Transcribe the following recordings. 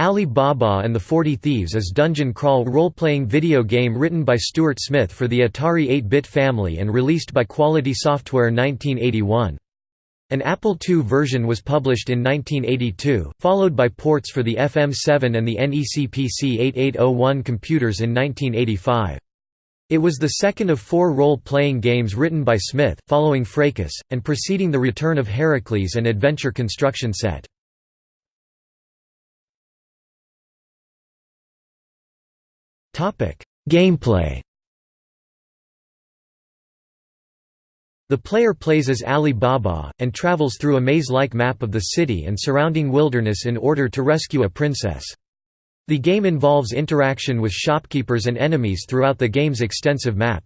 Ali Baba and the Forty Thieves is dungeon crawl role-playing video game written by Stuart Smith for the Atari 8-bit family and released by Quality Software 1981. An Apple II version was published in 1982, followed by ports for the FM7 and the NEC PC 8801 computers in 1985. It was the second of four role-playing games written by Smith, following Fracas, and preceding the return of Heracles and Adventure Construction Set. Gameplay The player plays as Ali Baba, and travels through a maze-like map of the city and surrounding wilderness in order to rescue a princess. The game involves interaction with shopkeepers and enemies throughout the game's extensive map.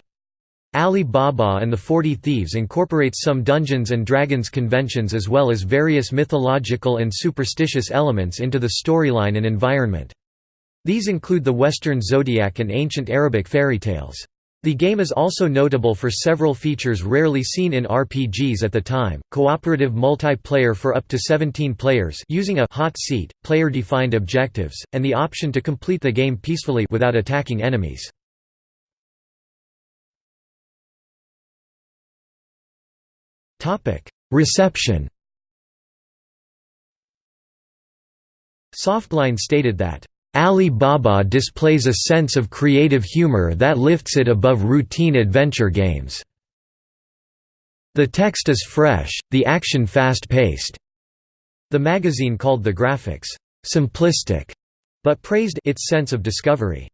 Ali Baba and the Forty Thieves incorporates some Dungeons & Dragons conventions as well as various mythological and superstitious elements into the storyline and environment. These include the Western zodiac and ancient Arabic fairy tales. The game is also notable for several features rarely seen in RPGs at the time, cooperative multiplayer for up to 17 players using a hot seat, player-defined objectives, and the option to complete the game peacefully without attacking enemies. Reception Softline stated that Ali Baba displays a sense of creative humor that lifts it above routine adventure games. The text is fresh, the action fast-paced. The magazine called the graphics, "...simplistic", but praised its sense of discovery.